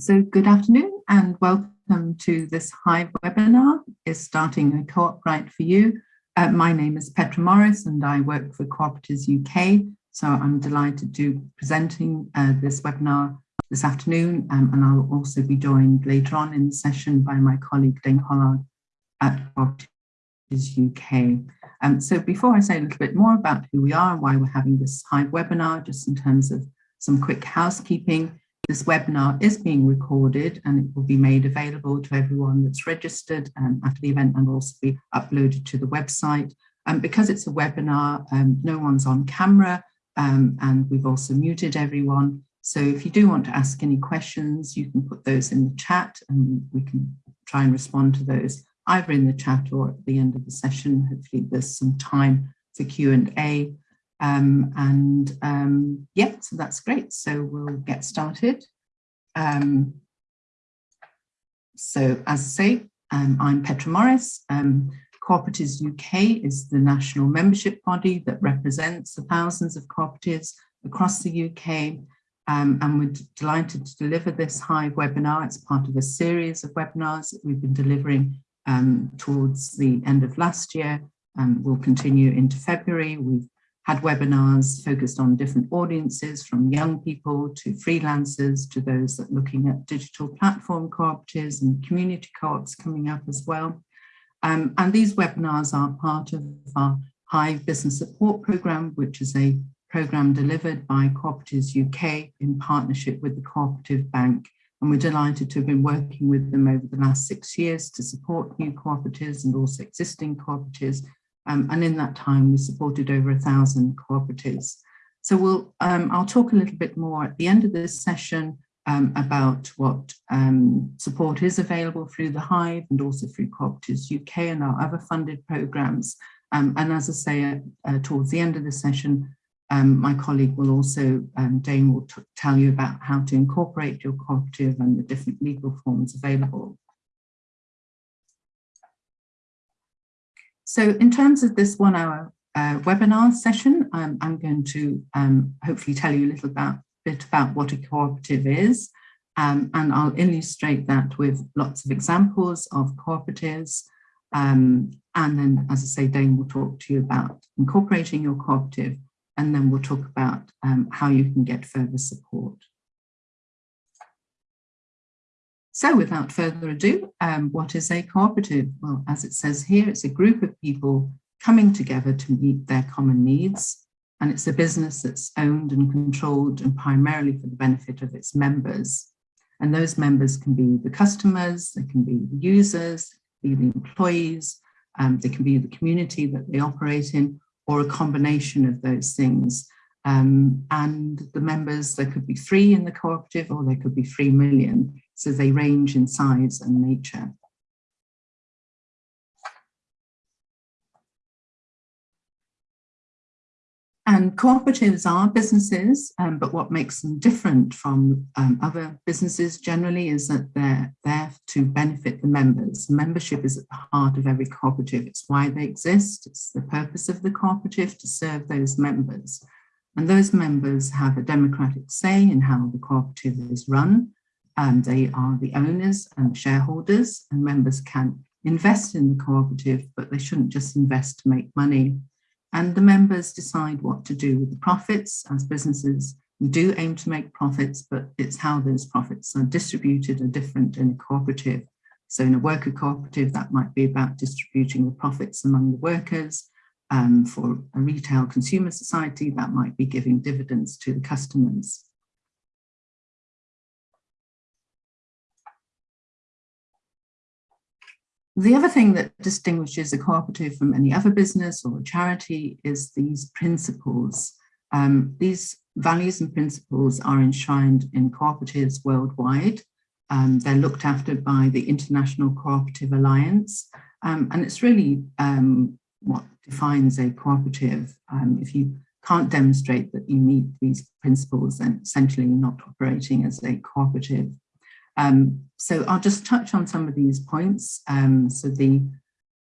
So good afternoon and welcome to this Hive webinar. Is starting a co-op right for you. Uh, my name is Petra Morris and I work for Cooperatives UK. So I'm delighted to presenting uh, this webinar this afternoon um, and I'll also be joined later on in the session by my colleague Dane Pollard at Cooperatives UK. Um, so before I say a little bit more about who we are and why we're having this Hive webinar, just in terms of some quick housekeeping, this webinar is being recorded and it will be made available to everyone that's registered um, after the event and will also be uploaded to the website. And because it's a webinar, um, no one's on camera um, and we've also muted everyone. So if you do want to ask any questions, you can put those in the chat and we can try and respond to those either in the chat or at the end of the session. Hopefully there's some time for Q&A. Um, and um, yeah, so that's great. So we'll get started. Um, so as I say, um, I'm Petra Morris. Um, Cooperatives UK is the national membership body that represents the thousands of cooperatives across the UK. Um, and we're delighted to deliver this Hive webinar. It's part of a series of webinars that we've been delivering towards the end of last year and will continue into February. We've had webinars focused on different audiences from young people to freelancers to those that looking at digital platform cooperatives and community co-ops coming up as well. Um, and these webinars are part of our Hive Business Support Programme, which is a programme delivered by Cooperatives UK in partnership with the Cooperative Bank. And we're delighted to have been working with them over the last six years to support new cooperatives and also existing cooperatives um, and in that time, we supported over a thousand cooperatives. So we'll, um, I'll talk a little bit more at the end of this session um, about what um, support is available through the Hive and also through Cooperatives UK and our other funded programs. Um, and as I say, uh, towards the end of the session, um, my colleague will also, Dane will tell you about how to incorporate your cooperative and the different legal forms available. So in terms of this one hour uh, webinar session, I'm going to um, hopefully tell you a little about, bit about what a cooperative is. Um, and I'll illustrate that with lots of examples of cooperatives. Um, and then, as I say, Dane will talk to you about incorporating your cooperative, and then we'll talk about um, how you can get further support. So without further ado, um, what is a cooperative? Well, as it says here, it's a group of people coming together to meet their common needs. And it's a business that's owned and controlled and primarily for the benefit of its members. And those members can be the customers, they can be the users, be the employees, um, they can be the community that they operate in, or a combination of those things. Um, and the members, there could be three in the cooperative or there could be three million. So they range in size and nature. And cooperatives are businesses, um, but what makes them different from um, other businesses generally is that they're there to benefit the members. Membership is at the heart of every cooperative. It's why they exist. It's the purpose of the cooperative to serve those members. And those members have a democratic say in how the cooperative is run. And they are the owners and shareholders and members can invest in the cooperative, but they shouldn't just invest to make money. And the members decide what to do with the profits as businesses. We do aim to make profits, but it's how those profits are distributed are different in a cooperative. So in a worker cooperative, that might be about distributing the profits among the workers. Um, for a retail consumer society, that might be giving dividends to the customers. The other thing that distinguishes a cooperative from any other business or charity is these principles. Um, these values and principles are enshrined in cooperatives worldwide. Um, they're looked after by the International Cooperative Alliance. Um, and it's really um, what defines a cooperative. Um, if you can't demonstrate that you meet these principles, then essentially you're not operating as a cooperative. Um, so I'll just touch on some of these points. Um, so the,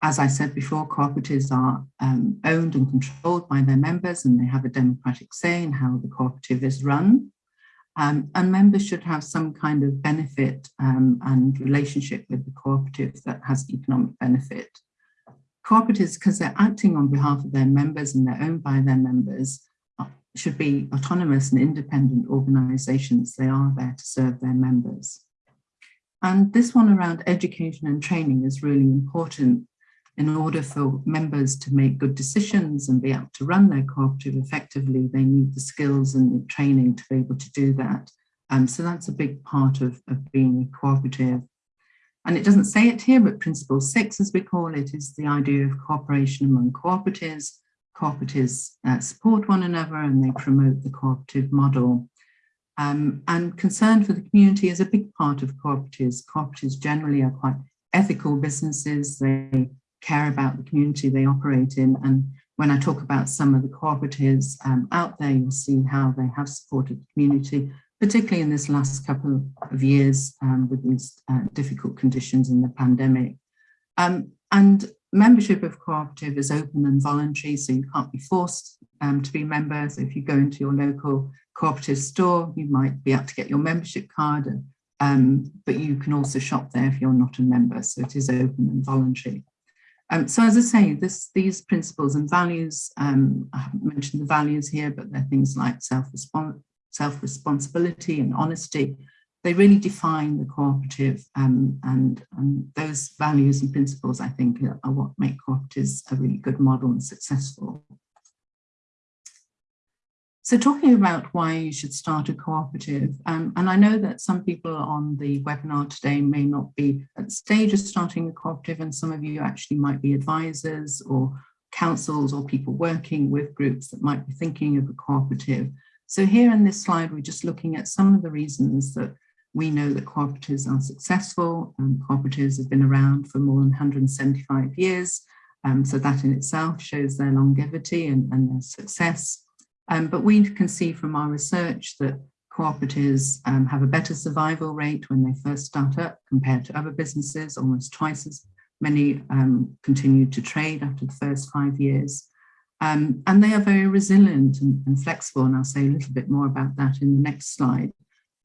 as I said before, cooperatives are um, owned and controlled by their members and they have a democratic say in how the cooperative is run. Um, and members should have some kind of benefit um, and relationship with the cooperative that has economic benefit. Cooperatives, because they're acting on behalf of their members and they're owned by their members, uh, should be autonomous and independent organisations. They are there to serve their members. And this one around education and training is really important in order for members to make good decisions and be able to run their cooperative effectively, they need the skills and the training to be able to do that. Um, so that's a big part of, of being a cooperative. And it doesn't say it here, but principle six, as we call it, is the idea of cooperation among cooperatives. Cooperatives uh, support one another and they promote the cooperative model. Um, and concern for the community is a big part of cooperatives. Cooperatives generally are quite ethical businesses. They care about the community they operate in. And when I talk about some of the cooperatives um, out there, you'll see how they have supported the community, particularly in this last couple of years um, with these uh, difficult conditions in the pandemic. Um, and membership of cooperative is open and voluntary, so you can't be forced um, to be members. So if you go into your local cooperative store, you might be able to get your membership card, and, um, but you can also shop there if you're not a member, so it is open and voluntary. Um, so as I say, this, these principles and values, um, I haven't mentioned the values here, but they're things like self-responsibility self and honesty. They really define the cooperative um, and, and those values and principles, I think, are, are what make cooperatives a really good model and successful. So talking about why you should start a cooperative, um, and I know that some people on the webinar today may not be at the stage of starting a cooperative and some of you actually might be advisors or councils or people working with groups that might be thinking of a cooperative. So here in this slide, we're just looking at some of the reasons that we know that cooperatives are successful and cooperatives have been around for more than 175 years. Um, so that in itself shows their longevity and, and their success. Um, but we can see from our research that cooperatives um, have a better survival rate when they first start up compared to other businesses, almost twice as many um, continue to trade after the first five years. Um, and they are very resilient and, and, flexible, and I'll say a little bit more about that in the next slide.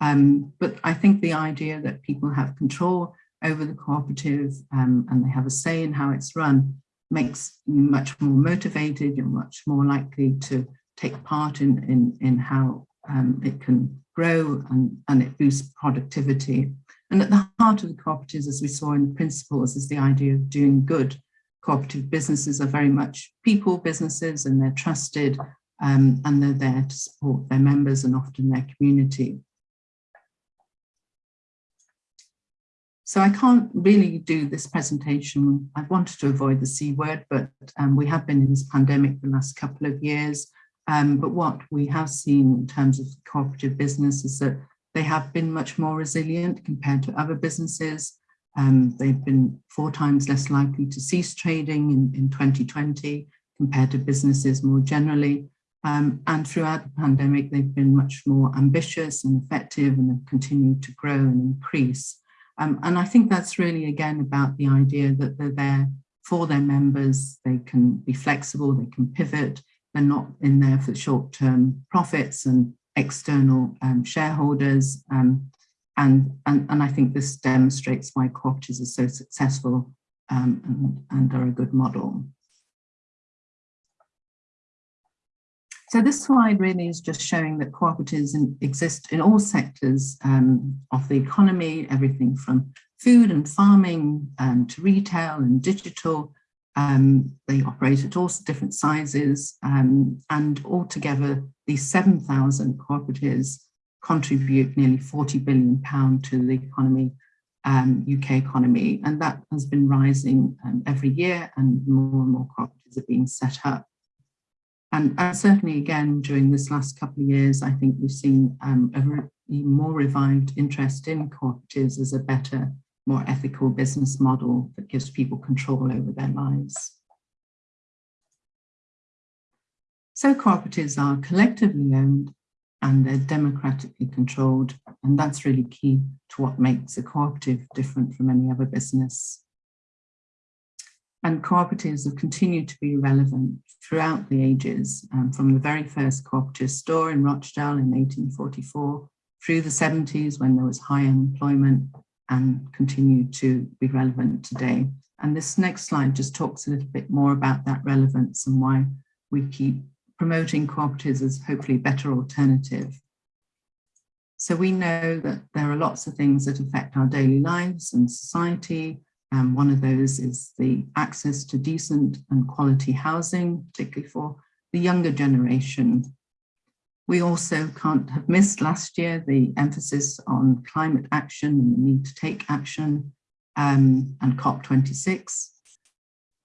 Um, but I think the idea that people have control over the cooperative um, and they have a say in how it's run makes you much more motivated, you're much more likely to take part in, in, in how um, it can grow and, and it boosts productivity. And at the heart of the cooperatives, as we saw in the principles, is the idea of doing good. Cooperative businesses are very much people businesses and they're trusted um, and they're there to support their members and often their community. So I can't really do this presentation. I wanted to avoid the C word, but um, we have been in this pandemic the last couple of years. Um, but what we have seen in terms of cooperative business is that they have been much more resilient compared to other businesses. Um, they've been four times less likely to cease trading in, in 2020 compared to businesses more generally. Um, and throughout the pandemic, they've been much more ambitious and effective and have continued to grow and increase. Um, and I think that's really, again, about the idea that they're there for their members. They can be flexible, they can pivot, they're not in there for short-term profits and external um, shareholders. Um, and, and, and I think this demonstrates why cooperatives are so successful um, and, and are a good model. So this slide really is just showing that cooperatives in, exist in all sectors um, of the economy, everything from food and farming um, to retail and digital, um, they operate at all different sizes um, and altogether these 7,000 cooperatives contribute nearly 40 billion pound to the economy, um, UK economy, and that has been rising um, every year and more and more cooperatives are being set up. And, and, certainly again, during this last couple of years, I think we've seen um, a more revived interest in cooperatives as a better more ethical business model that gives people control over their lives. So cooperatives are collectively owned and they're democratically controlled. And that's really key to what makes a cooperative different from any other business. And cooperatives have continued to be relevant throughout the ages, um, from the very first cooperative store in Rochdale in 1844 through the 70s when there was high unemployment and continue to be relevant today. And this next slide just talks a little bit more about that relevance and why we keep promoting cooperatives as hopefully better alternative. So we know that there are lots of things that affect our daily lives and society. And one of those is the access to decent and quality housing, particularly for the younger generation. We also can't have missed last year the emphasis on climate action and the need to take action um, and COP26.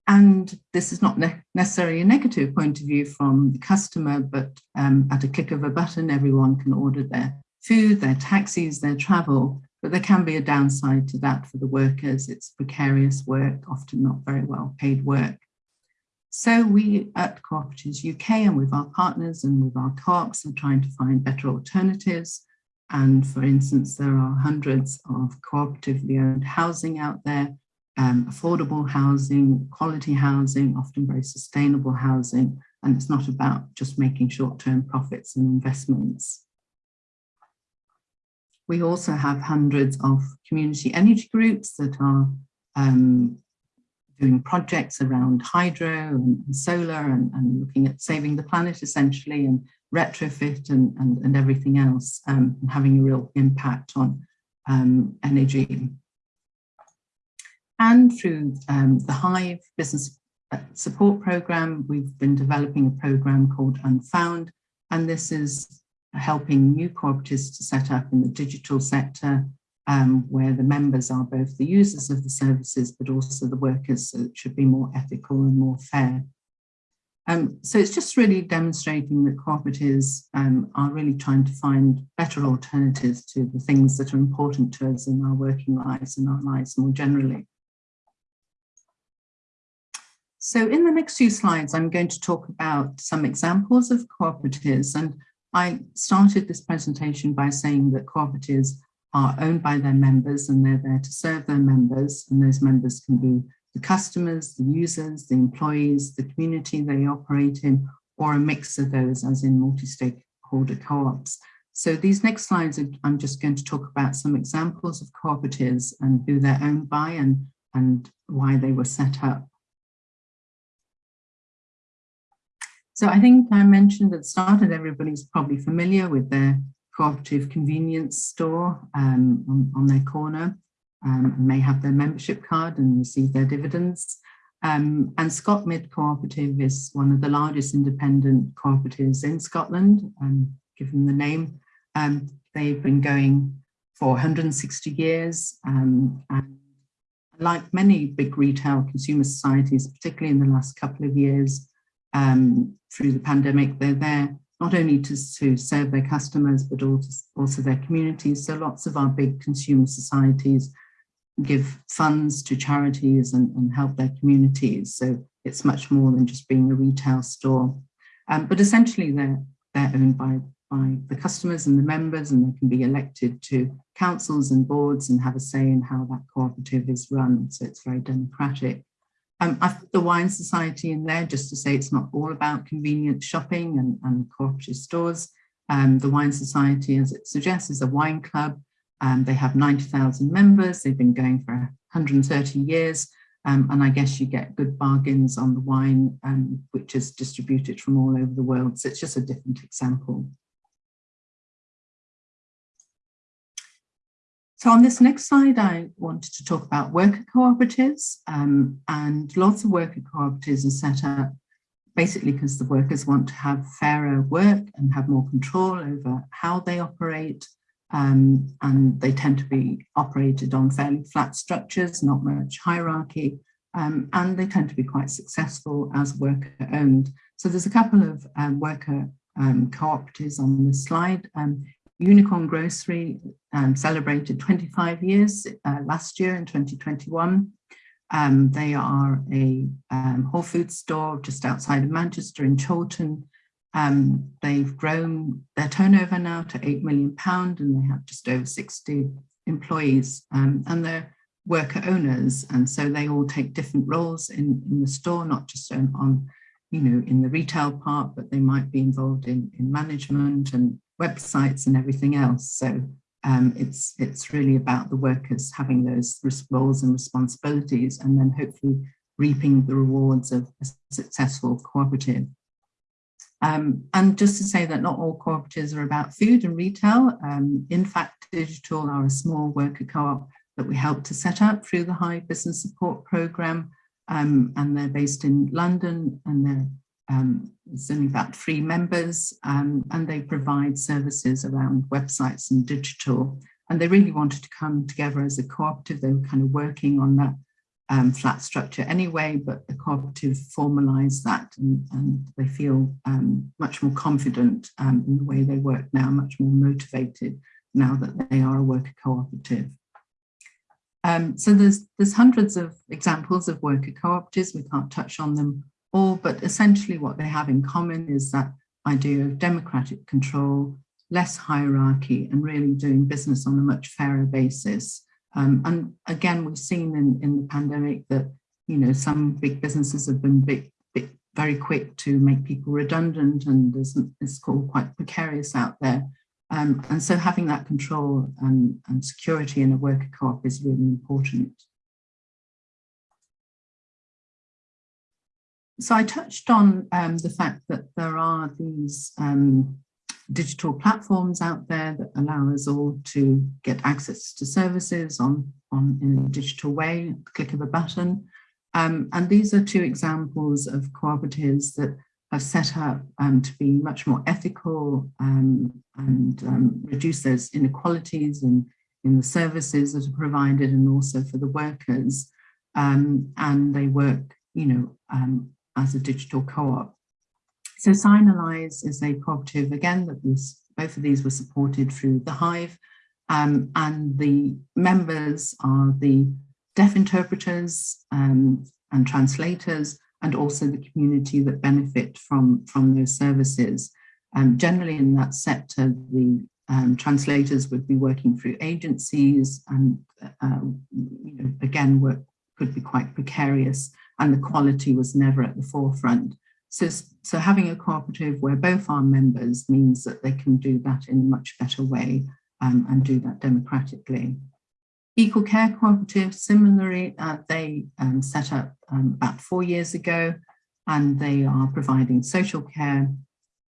And this is not ne necessarily a negative point of view from the customer, but um, at a click of a button, everyone can order their food, their taxis, their travel, but there can be a downside to that for the workers. It's precarious work, often not very well paid work. So we at Cooperatives UK and with our partners and with our co-ops are trying to find better alternatives. And for instance, there are hundreds of cooperatively owned housing out there, um, affordable housing, quality housing, often very sustainable housing. And it's not about just making short-term profits and investments. We also have hundreds of community energy groups that are um, doing projects around hydro and, solar and, and, looking at saving the planet essentially and retrofit and, and, and everything else um, and having a real impact on um, energy. And through um, the Hive Business uh, Support Programme, we've been developing a programme called Unfound, and this is helping new cooperatives to set up in the digital sector um, where the members are both the users of the services but also the workers so it should be more ethical and more fair. Um, so it's just really demonstrating that cooperatives um, are really trying to find better alternatives to the things that are important to us in our working lives and our lives more generally. So in the next few slides, I'm going to talk about some examples of cooperatives and I started this presentation by saying that cooperatives are owned by their members and they're there to serve their members and those members can be the customers, the users, the employees, the community they operate in, or a mix of those as in multi-stakeholder co-ops. So these next slides, I'm just going to talk about some examples of cooperatives and who they're owned by and, and why they were set up. So I think I mentioned at the start that everybody's probably familiar with their cooperative convenience store um, on, on, their corner um, and may have their membership card and receive their dividends. Um, and Scotmid Cooperative is one of the largest independent cooperatives in Scotland, um, given the name. Um, they've been going for 160 years um, and like many big retail consumer societies, particularly in the last couple of years, um, through the pandemic. They're there not only to, to serve their customers, but also, also their communities. So lots of our big consumer societies give funds to charities and, and help their communities. So it's much more than just being a retail store. Um, but essentially they're, they're owned by, by the customers and the members and they can be elected to councils and boards and have a say in how that cooperative is run. So it's very democratic. Um, I've the Wine Society in there just to say it's not all about convenient shopping and, and cooperative stores. Um, the Wine Society, as it suggests, is a wine club. Um, they have 90,000 members. They've been going for 130 years. Um, and I guess you get good bargains on the wine, um, which is distributed from all over the world. So it's just a different example. So on this next slide, I wanted to talk about worker cooperatives um, and lots of worker cooperatives are set up basically because the workers want to have fairer work and have more control over how they operate. Um, and they tend to be operated on fairly flat structures, not much hierarchy, um, and they tend to be quite successful as worker owned. So there's a couple of um, worker um, cooperatives on this slide. Um, Unicorn Grocery um, celebrated 25 years uh, last year in 2021. Um, they are a um, Whole Foods store just outside of Manchester in Chorlton. Um, they've grown their turnover now to £8 million and they have just over 60 employees um, and they're worker owners. And so they all take different roles in, in the store, not just on, on, you know, in the retail part, but they might be involved in, in management and websites and everything else. So um, it's, it's really about the workers having those roles and responsibilities and then hopefully reaping the rewards of a successful cooperative. Um, and just to say that not all cooperatives are about food and retail. Um, in fact, Digital are a small worker co-op that we helped to set up through the Hive Business Support Programme. Um, and they're based in London and they're um, only about three members um, and they provide services around websites and digital. And they really wanted to come together as a cooperative. They were kind of working on that um, flat structure anyway, but the cooperative formalized that and, and they feel um, much more confident um, in the way they work now, much more motivated now that they are a worker cooperative. Um, so there's, there's hundreds of examples of worker cooperatives. We can't touch on them all, but essentially what they have in common is that idea of democratic control, less hierarchy, and really doing business on a much fairer basis. Um, and again, we've seen in, in the pandemic that, you know, some big businesses have been big, big, very quick to make people redundant and there's, it's called quite precarious out there. Um, and so having that control and, and security in a worker co-op is really important. So I touched on um, the fact that there are these um, digital platforms out there that allow us all to get access to services on, on in a digital way, click of a button. Um, and these are two examples of cooperatives that have set up um, to be much more ethical um, and um, reduce those inequalities in, in the services that are provided and also for the workers. And they work, you know, um, as a digital co-op. So Signalise is a cooperative, again, that was, both of these were supported through the Hive, um, and the members are the deaf interpreters um, and translators, and also the community that benefit from, from those services. Um, generally in that sector, the um, translators would be working through agencies and uh, you know, again, work could be quite precarious and the quality was never at the forefront. So, so having a cooperative where both are members means that they can do that in a much better way um, and do that democratically. Equal Care Cooperative, similarly, uh, they um, set up um, about four years ago and they are providing social care.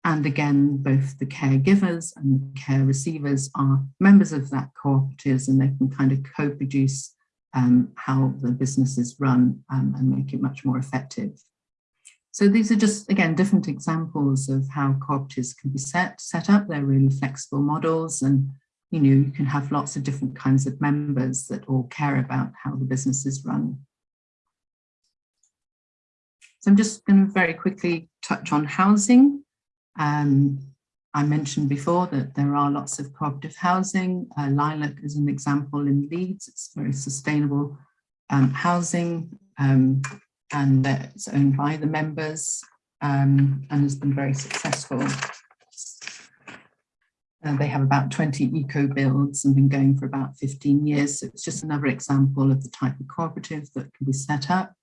And again, both the caregivers and the care receivers are members of that cooperatives and they can kind of co-produce um, how the business is run um, and make it much more effective. So these are just, again, different examples of how cooperatives can be set, set up. They're really flexible models and, you know, you can have lots of different kinds of members that all care about how the business is run. So I'm just going to very quickly touch on housing. Um, I mentioned before that there are lots of cooperative housing. Uh, Lilac is an example in Leeds. It's very sustainable um, housing um, and it's owned by the members um, and has been very successful. Uh, they have about 20 eco builds and been going for about 15 years. So it's just another example of the type of cooperative that can be set up.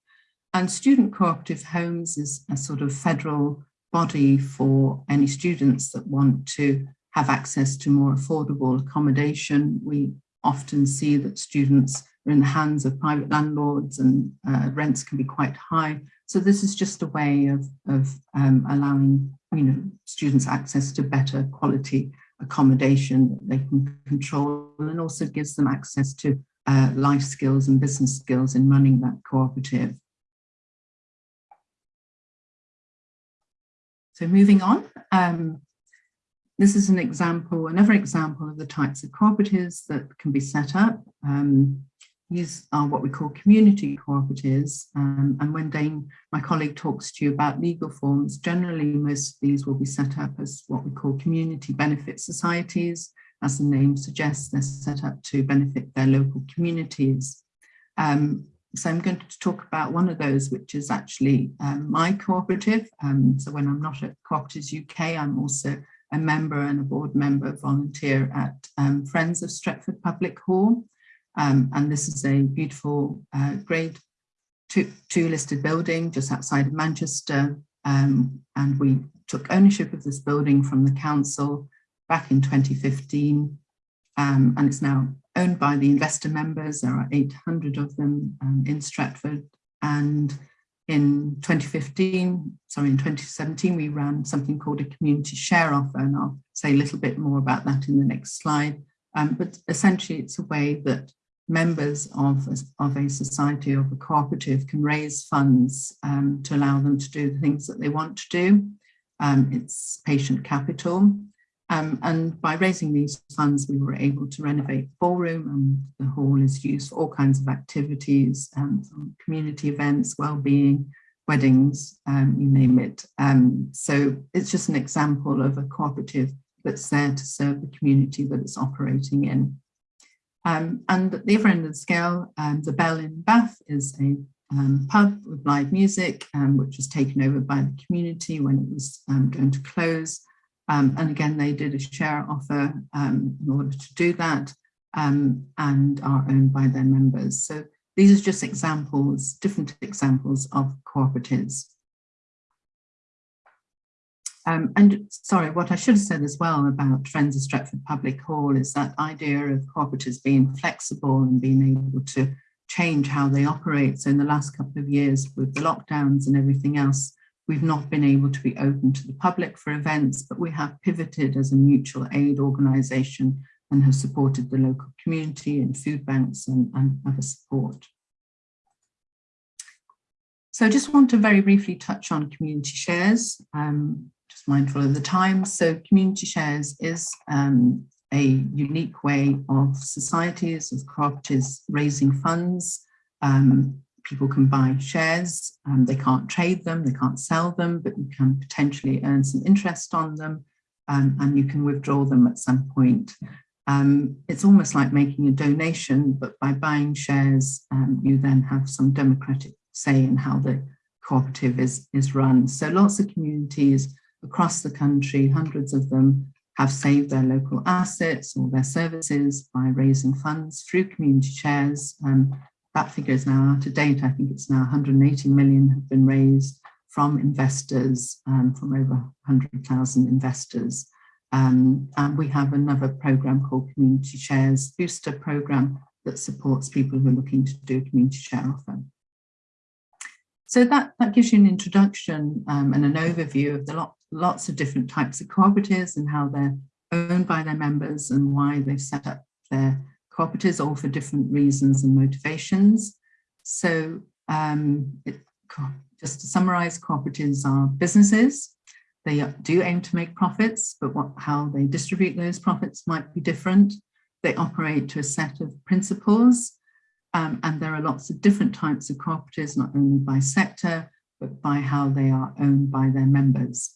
And student cooperative homes is a sort of federal body for any students that want to have access to more affordable accommodation. We often see that students are in the hands of private landlords and uh, rents can be quite high. So this is just a way of, of um, allowing you know, students access to better quality accommodation that they can control and also gives them access to uh, life skills and business skills in running that cooperative. So moving on, um, this is an example, another example of the types of cooperatives that can be set up. Um, these are what we call community cooperatives. Um, and when Dane, my colleague, talks to you about legal forms, generally most of these will be set up as what we call community benefit societies. As the name suggests, they're set up to benefit their local communities. Um, so I'm going to talk about one of those, which is actually um, my cooperative. Um, so when I'm not at Cooperatives UK, I'm also a member and a board member volunteer at um, Friends of Stretford Public Hall. Um, and this is a beautiful uh, grade two, two, listed building just outside of Manchester. Um, and we took ownership of this building from the council back in 2015, um, and it's now owned by the investor members. There are 800 of them um, in Stretford. And in 2015, sorry, in 2017, we ran something called a community share offer, and I'll say a little bit more about that in the next slide. Um, but essentially, it's a way that members of, of a society, of a cooperative, can raise funds um, to allow them to do the things that they want to do. Um, it's patient capital. Um, and by raising these funds, we were able to renovate the ballroom and the hall is used for all kinds of activities, um, community events, well-being, weddings, um, you name it. Um, so it's just an example of a cooperative that's there to serve the community that it's operating in. Um, and at the other end of the scale, um, the Bell in Bath is a pub with live music, which was taken over by the community when it was going to close. Um, and again, they did a share offer um, in order to do that um, and are owned by their members. So these are just examples, different examples of cooperatives. Um, and sorry, what I should have said as well about Friends of Stretford Public Hall is that idea of cooperatives being flexible and being able to change how they operate. So in the last couple of years with the lockdowns and everything else, We've not been able to be open to the public for events, but we have pivoted as a mutual aid organisation and have supported the local community and food banks and, and other support. So I just want to very briefly touch on community shares, um, just mindful of the time. So community shares is um, a unique way of societies, of cooperatives raising funds um, people can buy shares, um, they can't trade them, they can't sell them, but you can potentially earn some interest on them um, and you can withdraw them at some point. Um, it's almost like making a donation, but by buying shares, um, you then have some democratic say in how the cooperative is, is run. So lots of communities across the country, hundreds of them, have saved their local assets or their services by raising funds through community shares um, that figure is now out of date. I think it's now 180 million have been raised from investors, um, from over 100,000 investors. Um, and we have another program called Community Shares Booster Program that supports people who are looking to do a community share offer. So that, that gives you an introduction um, and an overview of the lot, lots of different types of cooperatives and how they're owned by their members and why they've set up their cooperatives, all for different reasons and motivations. So um, it, just to summarize, cooperatives are businesses. They do aim to make profits, but what, how they distribute those profits might be different. They operate to a set of principles, um, and there are lots of different types of cooperatives, not only by sector, but by how they are owned by their members.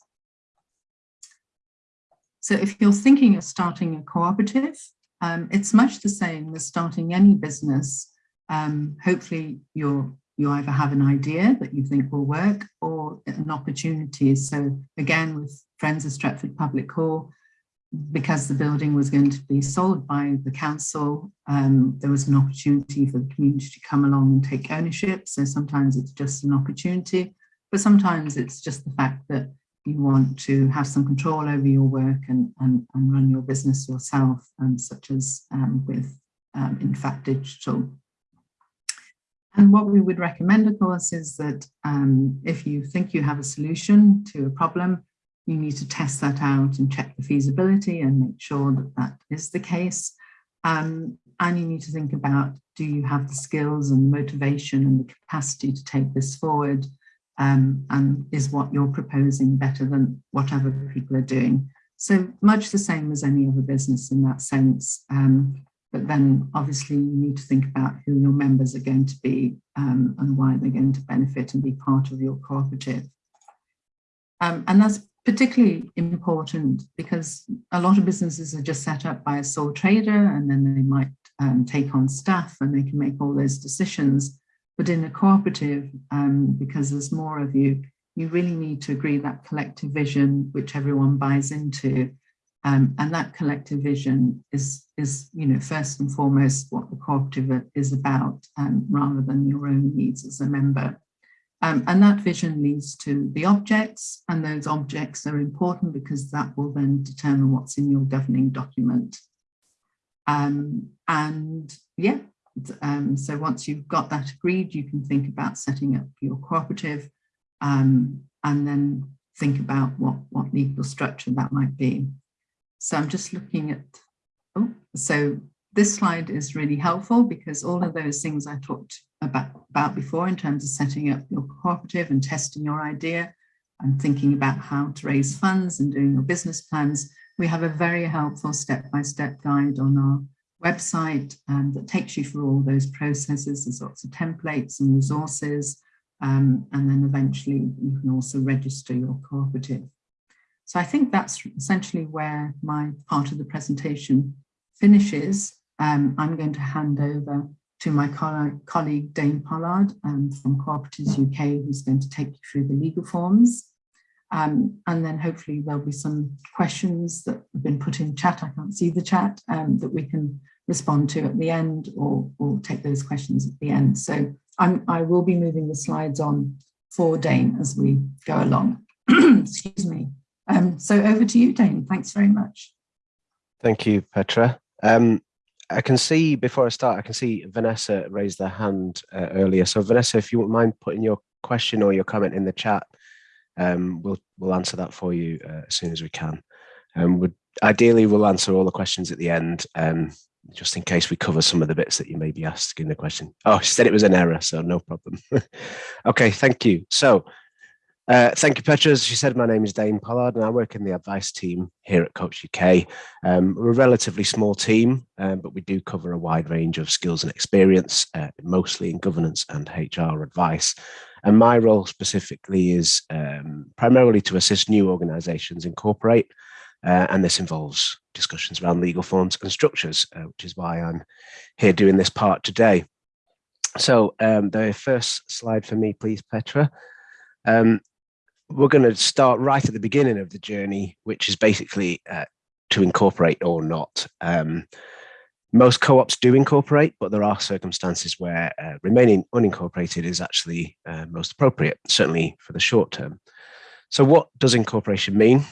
So if you're thinking of starting a cooperative, um, it's much the same as starting any business. Um, hopefully you're, you either have an idea that you think will work or an opportunity. So again, with Friends of Stretford Public Hall, because the building was going to be sold by the council, um, there was an opportunity for the community to come along and take ownership. So sometimes it's just an opportunity, but sometimes it's just the fact that you want to have some control over your work and, and, and run your business yourself, um, such as um, with um, Infact Digital. And what we would recommend, of course, is that um, if you think you have a solution to a problem, you need to test that out and check the feasibility and make sure that that is the case. Um, and you need to think about, do you have the skills and the motivation and the capacity to take this forward? Um, and is what you're proposing better than what other people are doing. So much the same as any other business in that sense. Um, but then obviously you need to think about who your members are going to be um, and why they're going to benefit and be part of your cooperative. Um, and that's particularly important because a lot of businesses are just set up by a sole trader and then they might um, take on staff and they can make all those decisions. But in a cooperative, um, because there's more of you, you really need to agree that collective vision, which everyone buys into. Um, and that collective vision is, is, you know, first and foremost what the cooperative is about, um, rather than your own needs as a member. Um, and that vision leads to the objects, and those objects are important because that will then determine what's in your governing document. Um, and yeah, um, so once you've got that agreed, you can think about setting up your cooperative um, and then think about what, what legal structure that might be. So I'm just looking at, oh, so this slide is really helpful because all of those things I talked about, about before in terms of setting up your cooperative and testing your idea and thinking about how to raise funds and doing your business plans, we have a very helpful step-by-step -step guide on our website um, that takes you through all those processes. There's lots of templates and resources, um, and then eventually you can also register your cooperative. So I think that's essentially where my part of the presentation finishes. Um, I'm going to hand over to my colleague Dane Pollard um, from Cooperatives UK, who's going to take you through the legal forms. Um, and then hopefully there'll be some questions that been put in chat. I can't see the chat um, that we can respond to at the end or, or take those questions at the end. So I'm, I will be moving the slides on for Dane as we go along. Excuse me. Um, so over to you, Dane. Thanks very much. Thank you, Petra. Um, I can see, before I start, I can see Vanessa raised their hand uh, earlier. So Vanessa, if you wouldn't mind putting your question or your comment in the chat, um, we'll, we'll answer that for you uh, as soon as we can. Um, would, ideally, we'll answer all the questions at the end, um, just in case we cover some of the bits that you may be asking the question. Oh, she said it was an error, so no problem. okay, thank you. So uh, thank you, Petra. As she said, my name is Dane Pollard and I work in the advice team here at Co-ops UK. Um, we're a relatively small team, um, but we do cover a wide range of skills and experience, uh, mostly in governance and HR advice. And my role specifically is um, primarily to assist new organisations incorporate, uh, and this involves discussions around legal forms and structures, uh, which is why I'm here doing this part today. So um, the first slide for me, please, Petra. Um, we're going to start right at the beginning of the journey, which is basically uh, to incorporate or not. Um, most co-ops do incorporate, but there are circumstances where uh, remaining unincorporated is actually uh, most appropriate, certainly for the short term. So what does incorporation mean?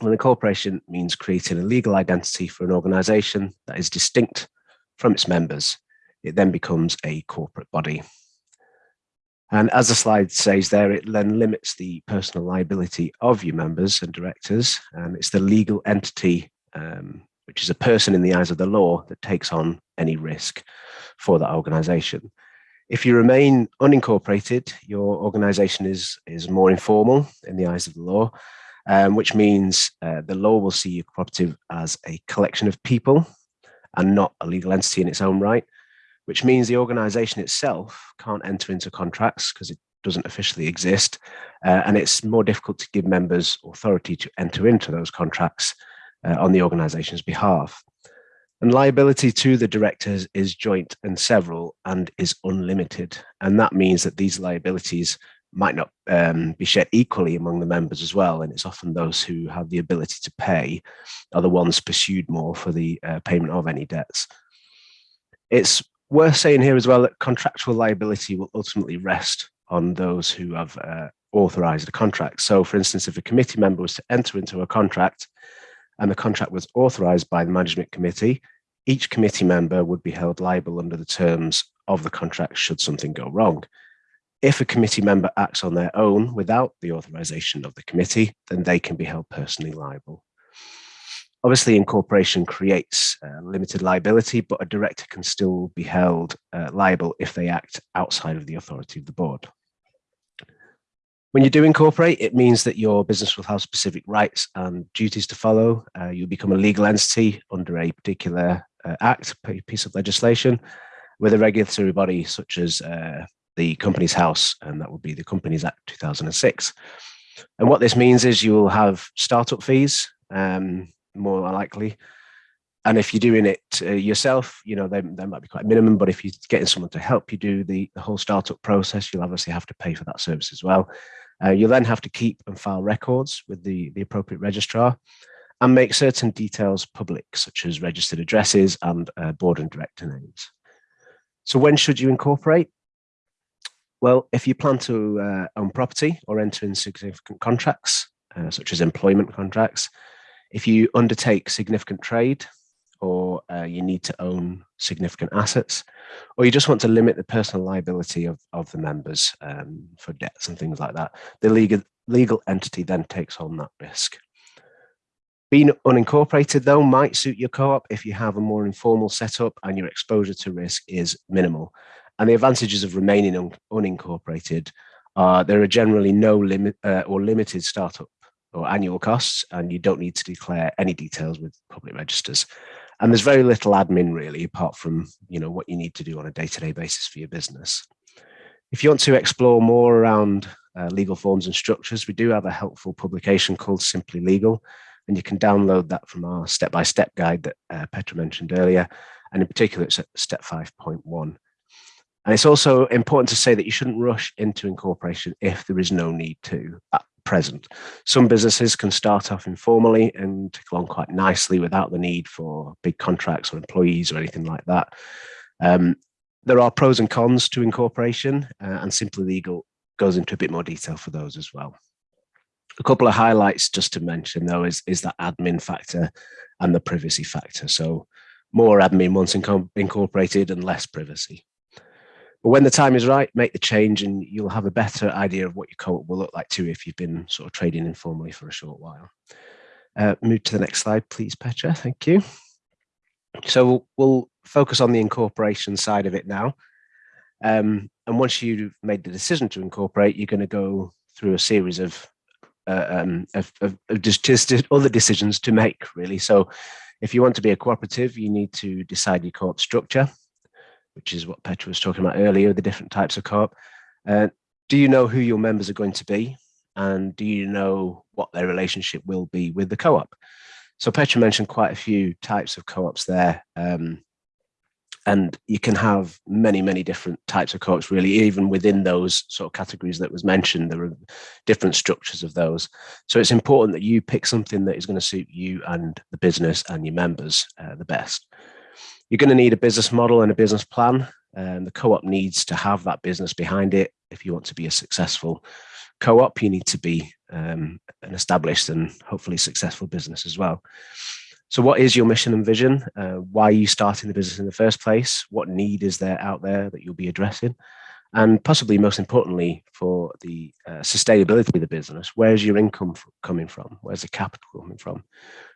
Well, incorporation means creating a legal identity for an organization that is distinct from its members. It then becomes a corporate body. And as the slide says there, it then limits the personal liability of your members and directors. And it's the legal entity, um, which is a person in the eyes of the law that takes on any risk for that organization. If you remain unincorporated, your organization is, is more informal in the eyes of the law, um, which means uh, the law will see your cooperative as a collection of people and not a legal entity in its own right which means the organization itself can't enter into contracts because it doesn't officially exist. Uh, and it's more difficult to give members authority to enter into those contracts uh, on the organization's behalf. And liability to the directors is joint and several and is unlimited. And that means that these liabilities might not um, be shared equally among the members as well. And it's often those who have the ability to pay are the ones pursued more for the uh, payment of any debts. It's worth saying here as well that contractual liability will ultimately rest on those who have uh, authorized a contract. So for instance, if a committee member was to enter into a contract and the contract was authorized by the management committee, each committee member would be held liable under the terms of the contract should something go wrong. If a committee member acts on their own without the authorization of the committee, then they can be held personally liable. Obviously, incorporation creates uh, limited liability, but a director can still be held uh, liable if they act outside of the authority of the board. When you do incorporate, it means that your business will have specific rights and duties to follow. Uh, you'll become a legal entity under a particular uh, act, piece of legislation, with a regulatory body such as uh, the Companies House, and that would be the Companies Act 2006. And what this means is you will have startup fees, um, more likely. And if you're doing it uh, yourself, you know, they, they might be quite minimum, but if you're getting someone to help you do the, the whole startup process, you'll obviously have to pay for that service as well. Uh, you'll then have to keep and file records with the, the appropriate registrar and make certain details public, such as registered addresses and uh, board and director names. So when should you incorporate? Well, if you plan to uh, own property or enter in significant contracts, uh, such as employment contracts, if you undertake significant trade or uh, you need to own significant assets, or you just want to limit the personal liability of, of the members um, for debts and things like that, the legal, legal entity then takes on that risk. Being unincorporated though might suit your co-op if you have a more informal setup and your exposure to risk is minimal. And the advantages of remaining un unincorporated are there are generally no limit uh, or limited startup or annual costs, and you don't need to declare any details with public registers. And there's very little admin really, apart from you know what you need to do on a day-to-day -day basis for your business. If you want to explore more around uh, legal forms and structures, we do have a helpful publication called Simply Legal, and you can download that from our step-by-step -step guide that uh, Petra mentioned earlier, and in particular it's at step 5.1. And it's also important to say that you shouldn't rush into incorporation if there is no need to at present. Some businesses can start off informally and tick along quite nicely without the need for big contracts or employees or anything like that. Um, there are pros and cons to incorporation uh, and Simply Legal goes into a bit more detail for those as well. A couple of highlights just to mention though is, is that admin factor and the privacy factor. So more admin once incorporated and less privacy. But when the time is right, make the change and you'll have a better idea of what your co-op will look like too if you've been sort of trading informally for a short while. Uh, move to the next slide, please, Petra. Thank you. So we'll, focus on the incorporation side of it now. Um, and once you've made the decision to incorporate, you're going to go through a series of, uh, um, of, of, of just other decisions to make, really. So if you want to be a cooperative, you need to decide your co-op structure which is what Petra was talking about earlier, the different types of co-op. Uh, do you know who your members are going to be? And do you know what their relationship will be with the co-op? So Petra mentioned quite a few types of co-ops there. Um, and you can have many, many different types of co-ops really, even within those sort of categories that was mentioned, there are different structures of those. So it's important that you pick something that is going to suit you and the business and your members uh, the best. You're going to need a business model and a business plan. And the co-op needs to have that business behind it. If you want to be a successful co-op, you need to be um, an established and hopefully successful business as well. So what is your mission and vision? Uh, why are you starting the business in the first place? What need is there out there that you'll be addressing? And possibly most importantly, for the uh, sustainability of the business, where's your income coming from? Where's the capital coming from?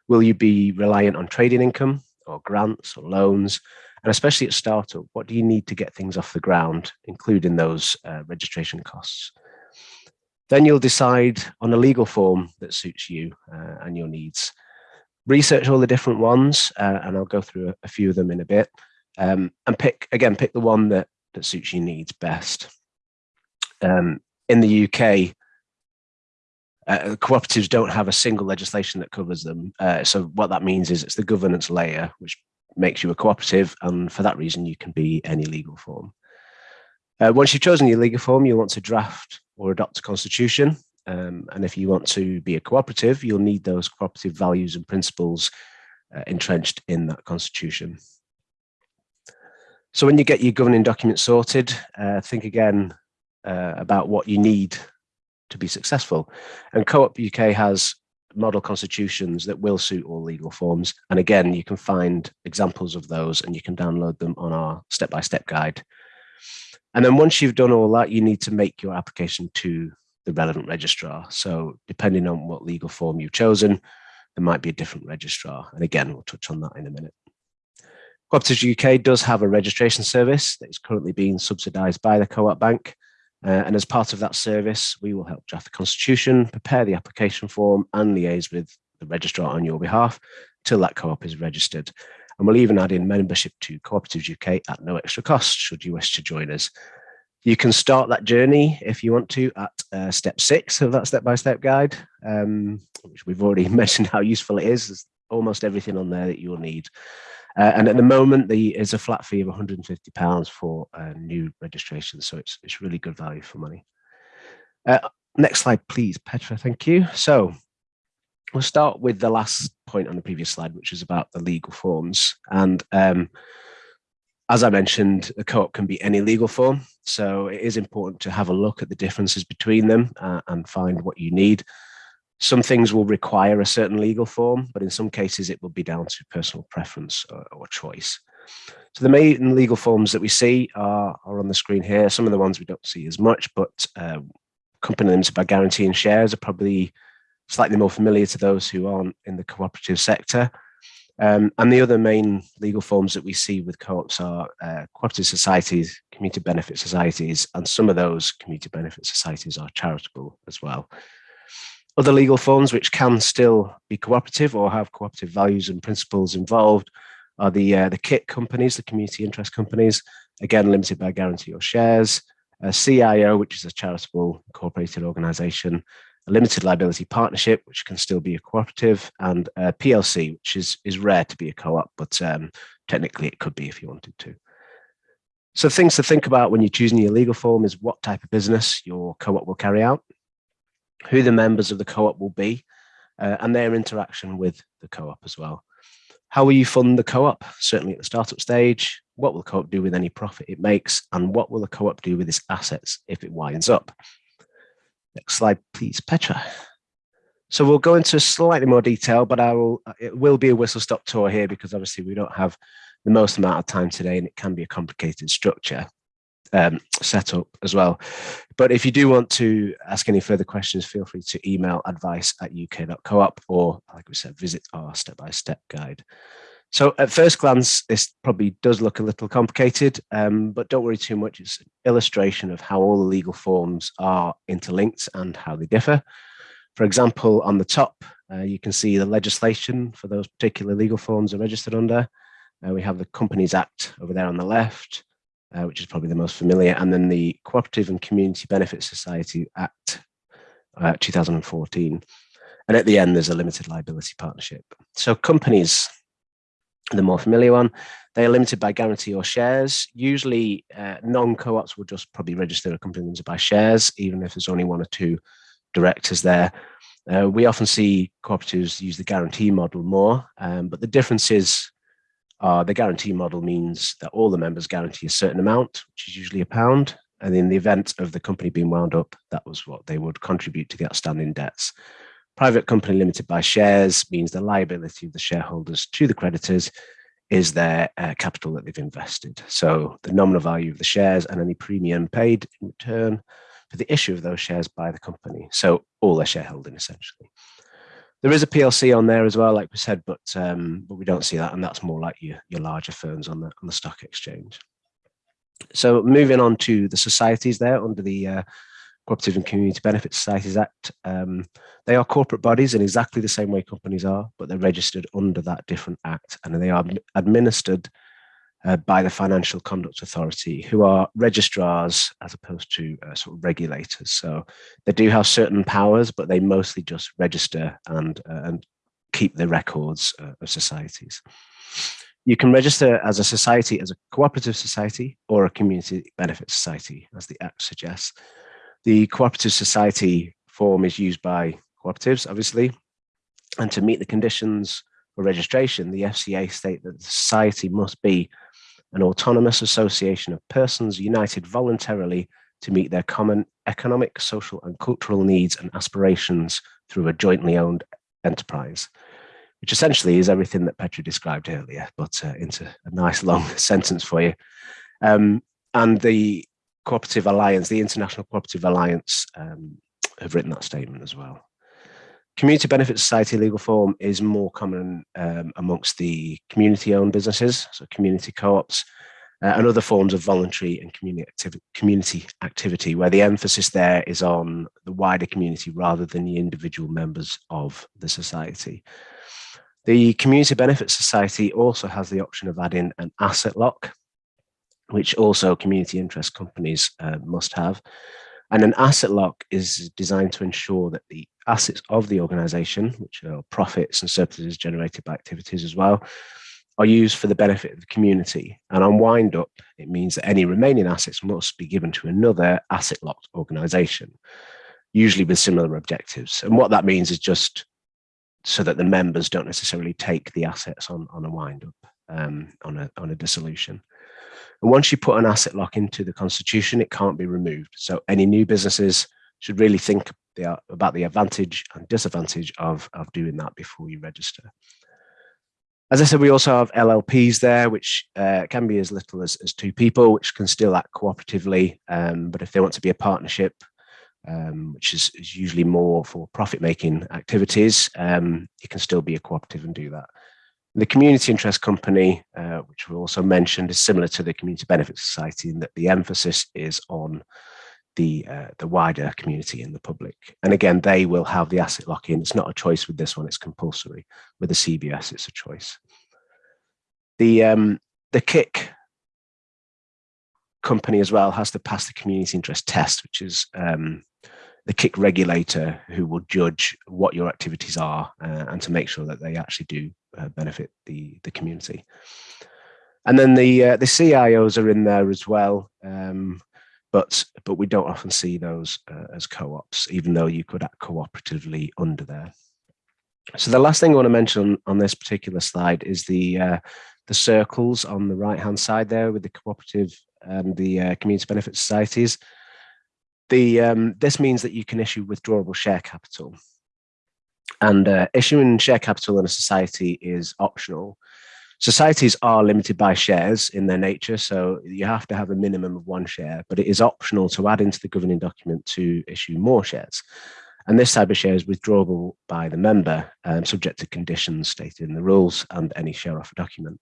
Will you be reliant on trading income? Or grants or loans? And especially at startup, what do you need to get things off the ground, including those uh, registration costs? Then you'll decide on a legal form that suits you uh, and your needs. Research all the different ones, uh, and I'll go through a, a, few of them in a bit. Um, and pick, again, pick the one that, that suits your needs best. Um, in the UK, uh, cooperatives don't have a single legislation that covers them. Uh, so what that means is it's the governance layer, which makes you a cooperative. And for that reason, you can be any legal form. Uh, once you've chosen your legal form, you'll want to draft or adopt a constitution. Um, and if you want to be a cooperative, you'll need those cooperative values and principles uh, entrenched in that constitution. So when you get your governing document sorted, uh, think again uh, about what you need to be successful. And Co-op UK has model constitutions that will suit all legal forms. And again, you can find examples of those and you can download them on our step-by-step -step guide. And then once you've done all that, you need to make your application to the relevant registrar. So depending on what legal form you've chosen, there might be a different registrar. And again, we'll touch on that in a minute. Cooperatives UK does have a registration service that is currently being subsidised by the Co-op Bank. Uh, and as part of that service, we will help draft the constitution, prepare the application form and liaise with the registrar on your behalf till that co-op is registered. And we'll even add in membership to Cooperatives UK at no extra cost should you wish to join us. You can start that journey if you want to at uh, step six of that step-by-step -step guide, um, which we've already mentioned how useful it is. There's almost everything on there that you'll need. Uh, and at the moment, the is a flat fee of 150 pounds for uh, new registration. So it's, it's really good value for money. Uh, next slide, please, Petra. Thank you. So we'll start with the last point on the previous slide, which is about the legal forms. And um, as I mentioned, a co-op can be any legal form, so it is important to have a look at the differences between them uh, and find what you need. Some things will require a certain legal form, but in some cases it will be down to personal preference or, or choice. So the main legal forms that we see are, are, on the screen here. Some of the ones we don't see as much, but uh, company limited by guarantee and shares are probably slightly more familiar to those who aren't in the cooperative sector. Um, and the other main legal forms that we see with co-ops are uh, cooperative societies, community benefit societies, and some of those community benefit societies are charitable as well. Other legal forms which can still be cooperative or have cooperative values and principles involved are the, uh, the CIC companies, the community interest companies, again limited by guarantee or shares, a CIO, which is a charitable incorporated organization, a limited liability partnership, which can still be a cooperative, and a PLC, which is, is rare to be a co-op, but um, technically it could be if you wanted to. So things to think about when you're choosing your legal form is what type of business your co-op will carry out, who the members of the co-op will be, uh, and their interaction with the co-op as well. How will you fund the co-op? Certainly at the startup stage, what will the co-op do with any profit it makes, and what will the co-op do with its assets if it winds up? Next slide, please, Petra. So we'll go into slightly more detail, but I will, it will be a whistle stop tour here because obviously we don't have the most amount of time today and it can be a complicated structure um, set up as well. But if you do want to ask any further questions, feel free to email advice at uk.coop or like we said, visit our step-by-step -step guide. So at first glance, this probably does look a little complicated, um, but don't worry too much. It's an illustration of how all the legal forms are interlinked and how they differ. For example, on the top, uh, you can see the legislation for those particular legal forms are registered under. Uh, we have the Companies Act over there on the left, uh, which is probably the most familiar, and then the Cooperative and Community Benefit Society Act uh, 2014. And at the end, there's a limited liability partnership. So companies the more familiar one. They are limited by guarantee or shares. Usually uh, non-co-ops will just probably register a company limited by shares, even if there's only one or two directors there. Uh, we often see cooperatives use the guarantee model more, um, but the difference is uh, the guarantee model means that all the members guarantee a certain amount, which is usually a pound. And in the event of the company being wound up, that was what they would contribute to the outstanding debts. Private company limited by shares means the liability of the shareholders to the creditors is their uh, capital that they've invested. So the nominal value of the shares and any premium paid in return for the issue of those shares by the company. So all their shareholding essentially. There is a PLC on there as well, like we said, but um, but we don't see that, and that's more like your your larger firms on the on the stock exchange. So moving on to the societies there under the uh, Cooperative and Community Benefit Societies Act. Um, they are corporate bodies in exactly the same way companies are, but they're registered under that different act and they are administered uh, by the Financial Conduct Authority, who are registrars as opposed to uh, sort of regulators. So they do have certain powers, but they mostly just register and, uh, and keep the records uh, of societies. You can register as a society, as a cooperative society or a community benefit society, as the Act suggests. The cooperative society form is used by cooperatives, obviously, and to meet the conditions for registration, the FCA state that the society must be an autonomous association of persons united voluntarily to meet their common economic, social and cultural needs and aspirations through a jointly owned enterprise, which essentially is everything that Petra described earlier, but uh, into a nice long sentence for you. Um, and the Cooperative Alliance, the International Cooperative Alliance, um, have written that statement as well. Community Benefit Society legal form is more common um, amongst the community-owned businesses, so community co-ops, uh, and other forms of voluntary and community, community activity, where the emphasis there is on the wider community rather than the individual members of the society. The Community Benefit Society also has the option of adding an asset lock, which also community interest companies uh, must have. And an asset lock is designed to ensure that the assets of the organization, which are profits and surpluses generated by activities as well, are used for the benefit of the community. And on wind up, it means that any remaining assets must be given to another asset locked organization, usually with similar objectives. And what that means is just so that the members don't necessarily take the assets on, on a wind up, um, on, a, on a dissolution. And once you put an asset lock into the constitution, it can't be removed. So any new businesses should really think about the advantage and disadvantage of, of doing that before you register. As I said, we also have LLPs there, which uh, can be as little as, as two people, which can still act cooperatively. Um, but if they want to be a partnership, um, which is, is, usually more for profit-making activities, um, you can still be a cooperative and do that. The community interest company, uh, which we also mentioned, is similar to the community benefit society in that the emphasis is on the uh, the wider community and the public. And again, they will have the asset lock-in. It's not a choice with this one; it's compulsory. With the CBS, it's a choice. The um, the CIC company as well has to pass the community interest test, which is um, the CIC regulator who will judge what your activities are uh, and to make sure that they actually do uh, benefit the, the community. And then the uh, the CIOs are in there as well, um, but but we don't often see those uh, as co-ops, even though you could act cooperatively under there. So the last thing I want to mention on this particular slide is the uh, the circles on the right hand side there with the cooperative and the uh, community benefit societies. The um, this means that you can issue withdrawable share capital. And uh, issuing share capital in a society is optional. Societies are limited by shares in their nature, so you have to have a minimum of one share, but it is optional to add into the governing document to issue more shares. And this type of share is withdrawable by the member, um, subject to conditions stated in the rules and any share offer document.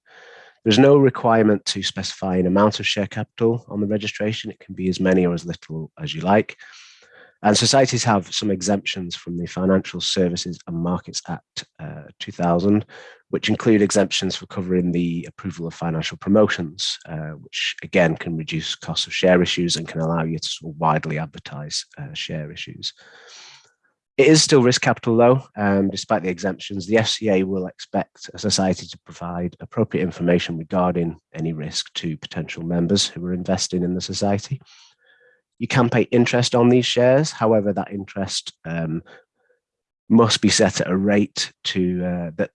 There's no requirement to specify an amount of share capital on the registration. It can be as many or as little as you like. And societies have some exemptions from the Financial Services and Markets Act uh, 2000, which include exemptions for covering the approval of financial promotions, uh, which again can reduce costs of share issues and can allow you to sort of widely advertise uh, share issues. It is still risk capital though, um, despite the exemptions. The FCA will expect a society to provide appropriate information regarding any risk to potential members who are investing in the society. You can pay interest on these shares, however, that interest um, must be set at a rate to uh, that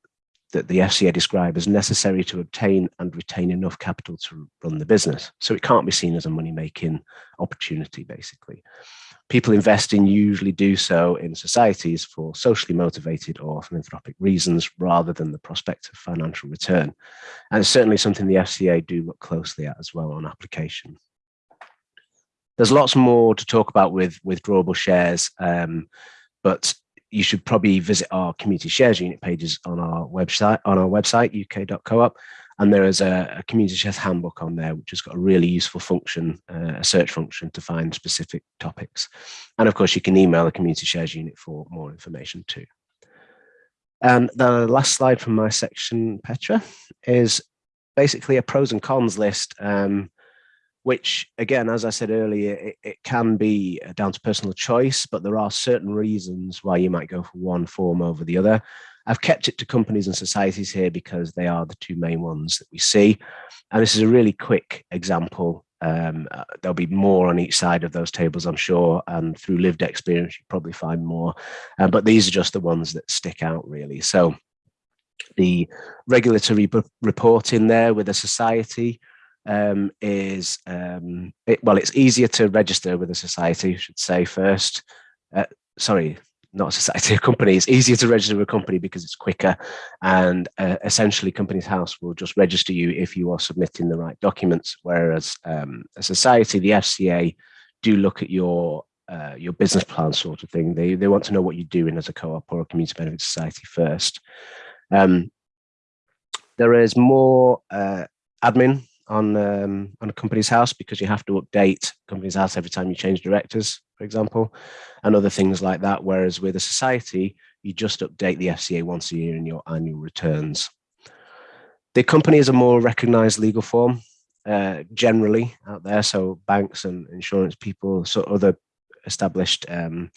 that the FCA describe as necessary to obtain and retain enough capital to run the business. So it can't be seen as a money-making opportunity, basically people investing usually do so in societies for socially motivated or philanthropic reasons rather than the prospect of financial return. And it's certainly something the FCA do look closely at as well on application. There's lots more to talk about with withdrawable shares, um, but you should probably visit our community shares unit pages on our website on our website uk.coop and there is a, a, community shares handbook on there, which has got a really useful function, uh, a search function to find specific topics. And of course, you can email the community shares unit for more information too. And the last slide from my section, Petra, is basically a pros and cons list, um, which again, as I said earlier, it, it, can be down to personal choice, but there are certain reasons why you might go for one form over the other. I've kept it to companies and societies here because they are the two main ones that we see. And this is a really quick example. Um, uh, there'll be more on each side of those tables, I'm sure, and through lived experience, you probably find more. Um, but these are just the ones that stick out really. So the regulatory reporting there with a society um, is, um, it, well, it's easier to register with a society, I should say first. Uh, sorry, not a society, a company. It's easier to register with a company because it's quicker. And uh, essentially, Companies House will just register you if you are submitting the right documents. Whereas um, a society, the FCA, do look at your uh, your business plan sort of thing. They they want to know what you're doing as a co-op or a community benefit society first. Um, there is more uh, admin on um, on a Companies House because you have to update Companies House every time you change directors, for example, and other things like that. Whereas with a society, you just update the FCA once a year in your annual returns. The company is a more recognized legal form uh, generally out there. So banks and insurance people, so other established um,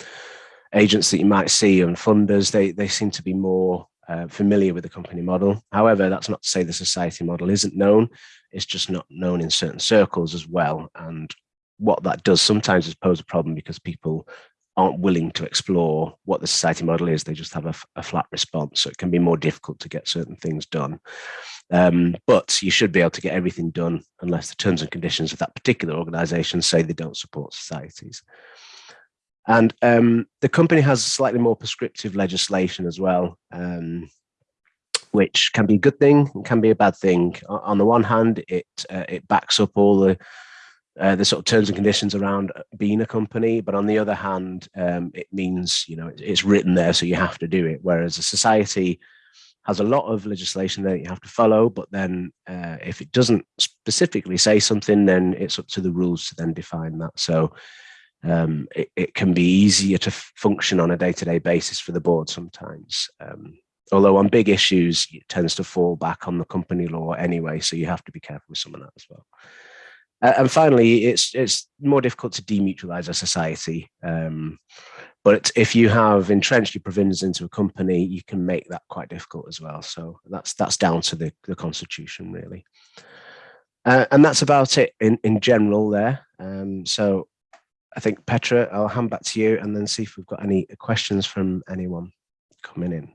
agents that you might see and funders, they, they seem to be more uh, familiar with the company model. However, that's not to say the society model isn't known. It's just not known in certain circles as well. And what that does sometimes is pose a problem because people aren't willing to explore what the society model is. They just have a, a flat response. So it can be more difficult to get certain things done. Um, but you should be able to get everything done unless the terms and conditions of that particular organization say they don't support societies. And um, the company has slightly more prescriptive legislation as well, um, which can be a good thing, and can be a bad thing. On the one hand, it uh, it backs up all the uh, the sort of terms and conditions around being a company, but on the other hand, um, it means you know it's written there, so you have to do it. Whereas a society has a lot of legislation that you have to follow, but then uh, if it doesn't specifically say something, then it's up to the rules to then define that. So um, it, it, can be easier to function on a day-to-day -day basis for the board sometimes. Um, although on big issues, it tends to fall back on the company law anyway, so you have to be careful with some of that as well. Uh, and finally, it's it's more difficult to demutualize a society. Um, but if you have entrenched your provisions into a company, you can make that quite difficult as well. So that's that's down to the, the constitution really. Uh, and that's about it in, in general there. Um, so I think Petra, I'll hand back to you and then see if we've got any questions from anyone coming in.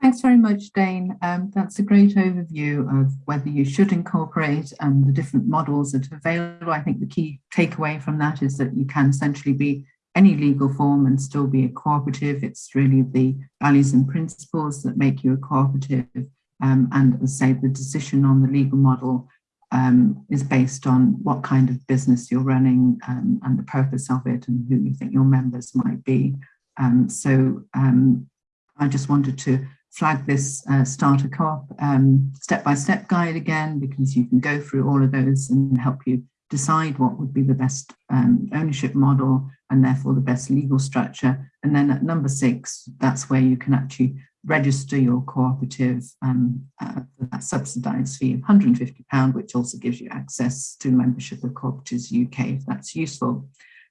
Thanks very much, Dane. Um, that's a great overview of whether you should incorporate and the different models that are available. I think the key takeaway from that is that you can essentially be any legal form and still be a cooperative. It's really the values and principles that make you a cooperative. Um, and say, the decision on the legal model um, is based on what kind of business you're running um, and the purpose of it and who you think your members might be. Um, so um, I just wanted to flag this uh, starter co-op um, step-by-step guide again, because you can go through all of those and help you decide what would be the best um, ownership model and therefore the best legal structure. And then at number six, that's where you can actually register your cooperative um, uh, that subsidised fee of £150, which also gives you access to membership of Cooperatives UK if that's useful.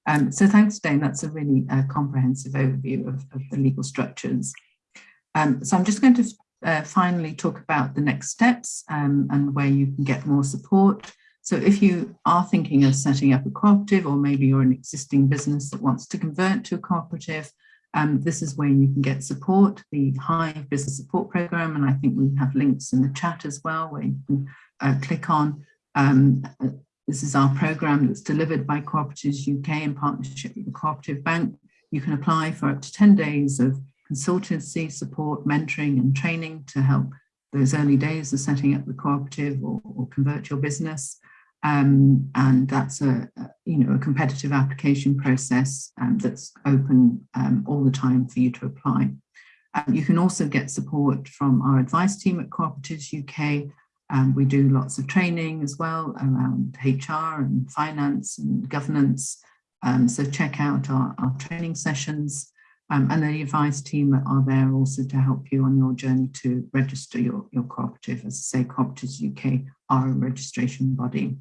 Um, so thanks, Dane. That's a really uh, comprehensive overview of, of the legal structures. Um, so I'm just going to uh, finally talk about the next steps um, and where you can get more support. So if you are thinking of setting up a cooperative or maybe you're an existing business that wants to convert to a cooperative, um, this is where you can get support, the Hive Business Support Programme, and I think we have links in the chat as well where you can uh, click on. Um, uh, this is our program that's delivered by Cooperatives UK in partnership with the Cooperative Bank. You can apply for up to 10 days of consultancy, support, mentoring and training to help those early days of setting up the cooperative or, or convert your business. Um, and that's a, you know a competitive application process um, that's open um, all the time for you to apply. Um, you can also get support from our advice team at Cooperatives UK. Um, we do lots of training as well around HR and finance and governance. Um, so check out our, our training sessions. And the advice team are there also to help you on your journey to register your, your cooperative. As I say, Cooperatives UK are a registration body.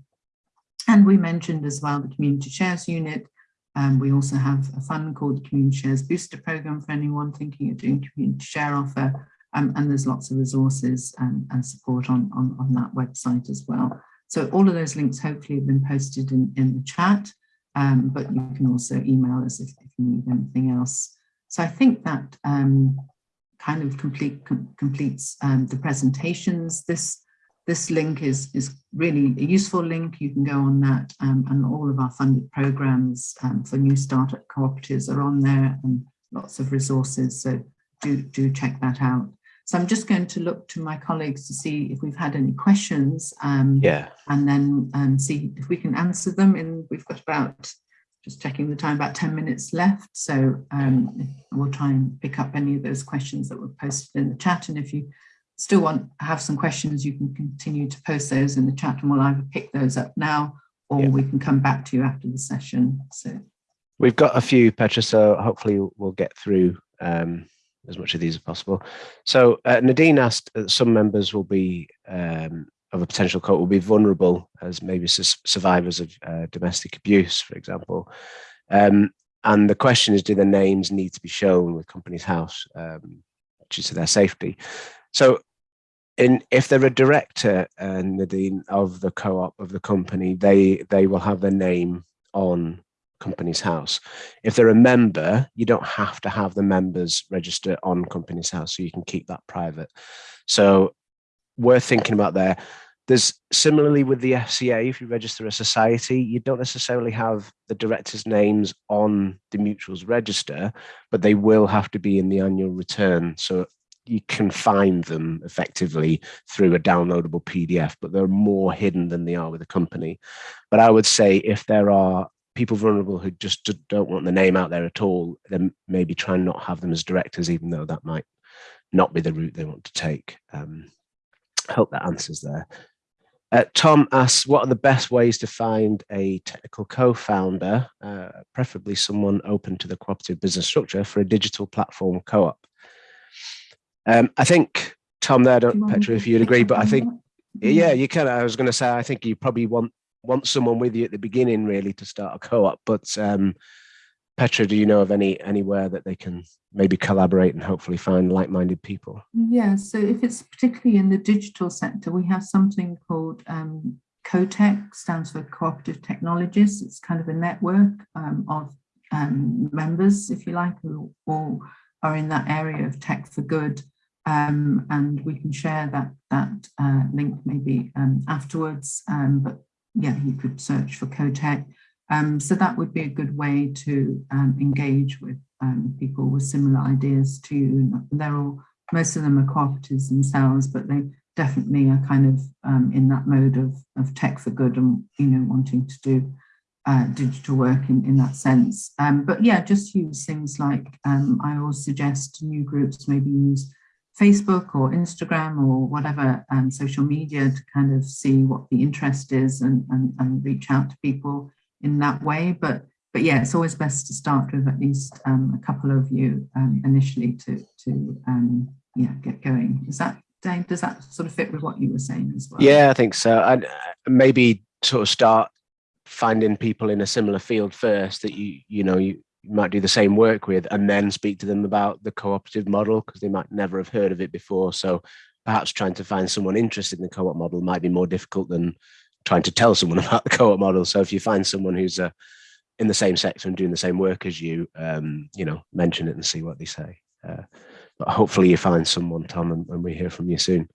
And we mentioned as well the Community Shares Unit. Um, we also have a fund called the Community Shares Booster Programme for anyone thinking of doing community share offer. Um, and there's lots of resources and, and support on, on, on that website as well. So all of those links hopefully have been posted in, in the chat, um, but you can also email us if, if you need anything else. So I think that um, kind of complete, com completes um, the presentations. This this link is, is really a useful link. You can go on that um, and all of our funded programs um, for new startup cooperatives are on there and lots of resources. So do, do check that out. So I'm just going to look to my colleagues to see if we've had any questions. Um, yeah. And then um, see if we can answer them. And we've got about just checking the time, about 10 minutes left. So um, we'll try and pick up any of those questions that were posted in the chat. And if you still want to have some questions, you can continue to post those in the chat and we'll either pick those up now or yeah. we can come back to you after the session. So we've got a few, Petra, so hopefully we'll get through um, as much of these as possible. So uh, Nadine asked that some members will be um, of a potential court will be vulnerable as maybe survivors of uh, domestic abuse, for example. Um, and the question is, do the names need to be shown with Companies House um, due to their safety? So if they're a director, and uh, Nadine, of the co-op of the company, they, they will have their name on Companies House. If they're a member, you don't have to have the members register on Companies House, so you can keep that private. So worth thinking about there. There's similarly with the FCA, if you register a society, you don't necessarily have the directors' names on the mutuals register, but they will have to be in the annual return. So you can find them effectively through a downloadable PDF, but they're more hidden than they are with a company. But I would say if there are people vulnerable who just don't want the name out there at all, then maybe try and not have them as directors, even though that might not be the route they want to take. Um, I hope that answers there. Uh, Tom asks, what are the best ways to find a technical co-founder, uh, preferably someone open to the cooperative business structure for a digital platform co-op? Um, I think, Tom, there, don't, Petra, if you'd agree, but I think, yeah, you can. I was going to say, I think you probably want want someone with you at the beginning, really, to start a co-op. But um, Petra, do you know of any anywhere that they can maybe collaborate and hopefully find like-minded people? Yeah, so if it's particularly in the digital sector, we have something called um, CoTech, stands for Cooperative Technologists. It's kind of a network um, of um, members, if you like, who all are in that area of tech for good. Um, and we can share that that uh, link maybe um, afterwards. Um, but yeah, you could search for CoTech. Um, so that would be a good way to um, engage with um, people with similar ideas to you. They're all, most of them are cooperatives themselves, but they definitely are kind of in that mode of, of tech for good and, you know, wanting to do uh, digital work in, in that sense. But yeah, just use things like, I always suggest new groups maybe use Facebook or Instagram or whatever um, social media to kind of see what the interest is and, and, and reach out to people in that way. But but yeah, it's always best to start with at least um, a couple of you um, initially to to um, yeah get going. Is that Dane? Does that sort of fit with what you were saying as well? Yeah, I think so. And uh, maybe sort of start finding people in a similar field first that you you know you might do the same work with and then speak to them about the cooperative model because they might never have heard of it before so perhaps trying to find someone interested in the co-op model might be more difficult than trying to tell someone about the co-op model. So if you find someone who's uh, in the same sector and doing the same work as you, um, you know, mention it and see what they say. Uh, but hopefully you find someone, Tom, and, and we hear from you soon.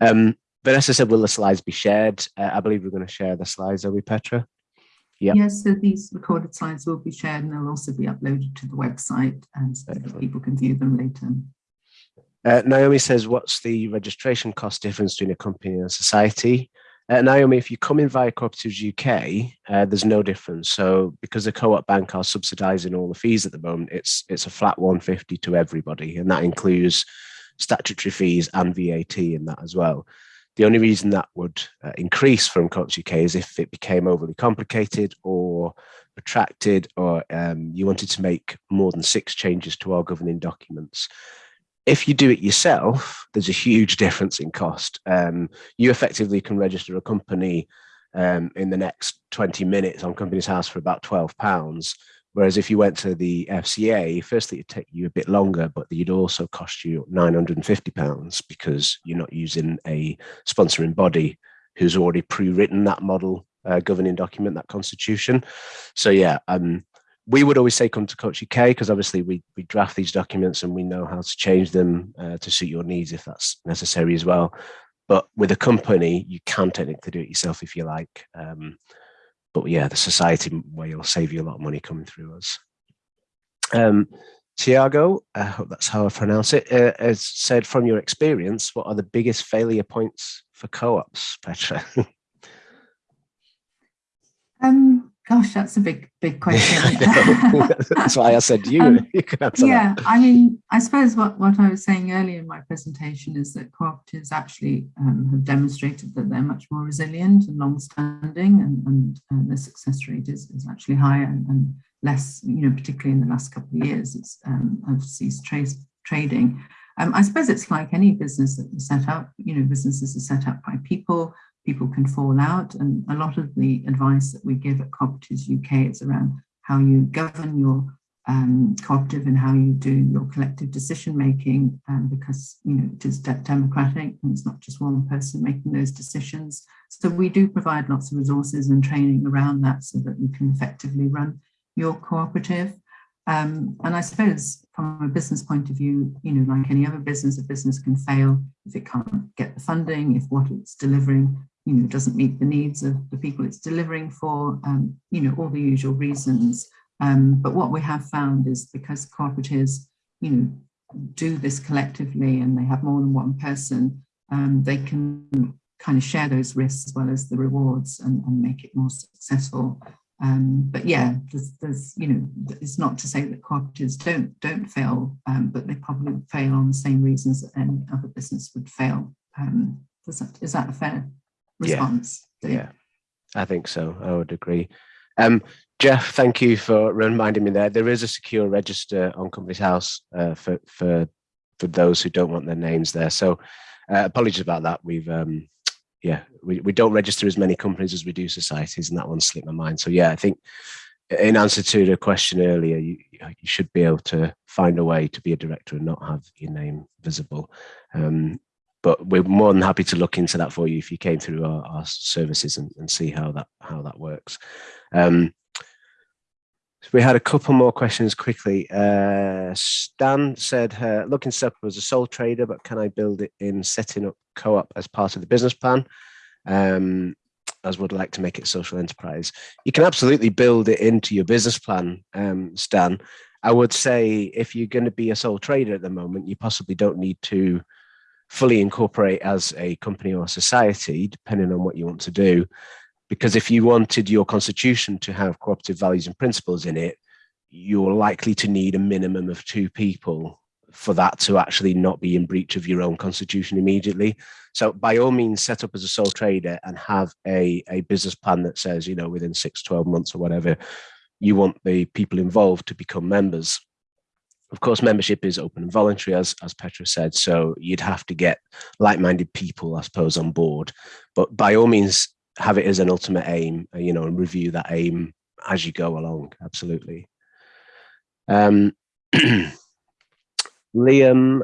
Um, Vanessa said, will the slides be shared? Uh, I believe we're going to share the slides, are we, Petra? Yes, so these recorded slides will be shared and they'll also be uploaded to the website and so that people can view them later. Uh, Naomi says, what's the registration cost difference between a company and a society? Uh, Naomi, if you come in via Cooperatives UK, uh, there's no difference. So because the Co-op Bank are subsidising all the fees at the moment, it's it's a flat 150 to everybody, and that includes statutory fees and VAT in that as well. The only reason that would uh, increase from Cooperatives UK is if it became overly complicated or protracted, or um, you wanted to make more than six changes to our governing documents if you do it yourself, there's a huge difference in cost. Um, you effectively can register a company um, in the next 20 minutes on Companies House for about 12 pounds. Whereas if you went to the FCA, firstly, it'd take you a bit longer, but you'd also cost you 950 pounds because you're not using a sponsoring body who's already pre-written that model uh, governing document, that constitution. So yeah, um, we would always say come to Co-ops UK because obviously we, we draft these documents and we know how to change them uh, to suit your needs if that's necessary as well. But with a company, you can technically do it yourself if you like. Um, but yeah, the society way will save you a lot of money coming through us. Um, Tiago, I hope that's how I pronounce it, uh, has said from your experience, what are the biggest failure points for co-ops, Petra? um, Gosh, that's a big, big question. that's why I said you. Um, you yeah, that. I mean, I suppose what, what I was saying earlier in my presentation is that cooperatives actually um, have demonstrated that they're much more resilient and long-standing, and, and uh, their success rate is, is actually higher and, and, less, you know, particularly in the last couple of years, it's um, have ceased trace, trading. Um, I suppose it's like any business that you set up, you know, businesses are set up by people people can fall out. And a lot of the advice that we give at Cooperatives UK is around how you govern your um, cooperative and how you do your collective decision making um, because you know it is de democratic and it's not just one person making those decisions. So we do provide lots of resources and training around that so that you can effectively run your cooperative. Um, and I suppose from a business point of view, you know, like any other business, a business can fail if it can't get the funding, if what it's delivering, you know, doesn't meet the needs of the people it's delivering for, um, you know, all the usual reasons. Um, but what we have found is because cooperatives, you know, do this collectively and they have more than one person, um, they can kind of share those risks as well as the rewards and, and make it more successful. Um, but yeah, there's, there's, you know, it's not to say that cooperatives don't don't fail, um, but they probably fail on the same reasons that any other business would fail. Um, that, is that fair response? Yeah, yeah, I think so. I would agree. Um, Jeff, thank you for reminding me there. There is a secure register on Companies House uh, for for for those who don't want their names there. So uh, apologies about that. We've um, yeah, we, we don't register as many companies as we do societies, and that one slipped my mind. So yeah, I think in answer to the question earlier, you, you should be able to find a way to be a director and not have your name visible. Um, but we're more than happy to look into that for you if you came through our, our services and, and, see how that how that works. Um, we had a couple more questions quickly. Uh, Stan said, uh, looking set up as a sole trader, but can I build it in setting up co-op as part of the business plan? Um, as would like to make it social enterprise. You can absolutely build it into your business plan, um, Stan. I would say if you're going to be a sole trader at the moment, you possibly don't need to fully incorporate as a company or a society, depending on what you want to do. Because if you wanted your constitution to have cooperative values and principles in it, you're likely to need a minimum of two people for that to actually not be in breach of your own constitution immediately. So by all means, set up as a sole trader and have a, a business plan that says, you know, within six, 12 months or whatever, you want the people involved to become members. Of course, membership is open and voluntary, as, as Petra said, so you'd have to get like-minded people, I suppose, on board. But by all means, have it as an ultimate aim, uh, you know, and review that aim as you go along. Absolutely. Um, Liam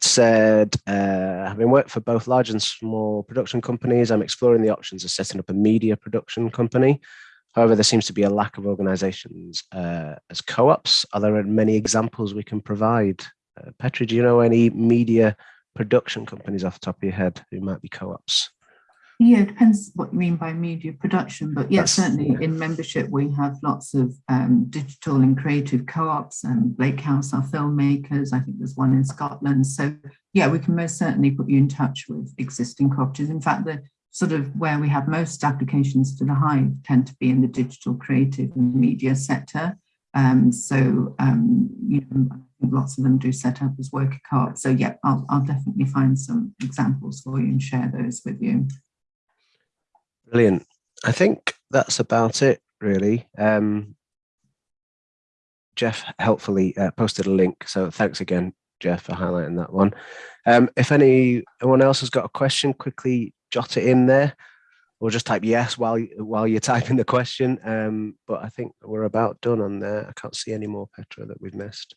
said, uh, having worked for both large and small production companies, I'm exploring the options of setting up a media production company. However, there seems to be a lack of organizations uh, as co-ops. Are there many examples we can provide? Uh, Petra, do you know any media production companies off the top of your head who might be co-ops? Yeah, it depends what you mean by media production, but yeah, certainly in membership we have lots of um, digital and creative co-ops and Blake House are filmmakers, I think there's one in Scotland. So yeah, we can most certainly put you in touch with existing cooperatives. In fact, the sort of where we have most applications to the Hive tend to be in the digital creative and media sector. Um, so, um, you know, lots of them do set up as worker co-op. So yeah, I'll, I'll definitely find some examples for you and share those with you. Brilliant. I think that's about it, really. Um, Jeff helpfully uh, posted a link, so thanks again, Jeff, for highlighting that one. Um, if any anyone else has got a question, quickly jot it in there, or just type yes while while you're typing the question. Um, but I think we're about done on there. I can't see any more, Petra, that we've missed.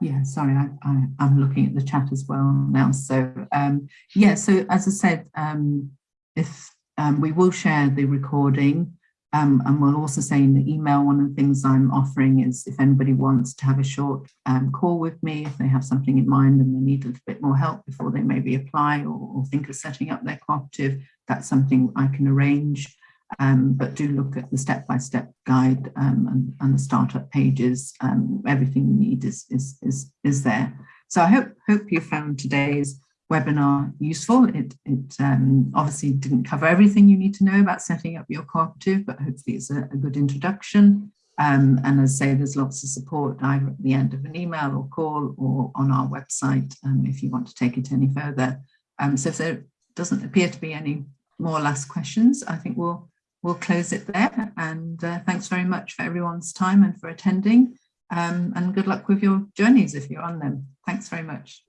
Yeah, sorry, I, am looking at the chat as well now. So um, yeah, so as I said, um, if um, we will share the recording um, and we'll also say in the email, one of the things I'm offering is if anybody wants to have a short um, call with me, if they have something in mind and they need a little bit more help before they maybe apply or, or think of setting up their cooperative, that's something I can arrange. Um, but do look at the step-by-step -step guide um, and, and, the startup pages. Um, everything you need is, is, is, is there. So I hope, hope you found today's webinar useful. It, it um, obviously didn't cover everything you need to know about setting up your cooperative, but hopefully it's a, a good introduction. Um, and as I say, there's lots of support either at the end of an email or call or on our website um, if you want to take it any further. Um, so if there doesn't appear to be any more last questions, I think we'll we'll close it there. And uh, thanks very much for everyone's time and for attending. Um, and good luck with your journeys if you're on them. Thanks very much.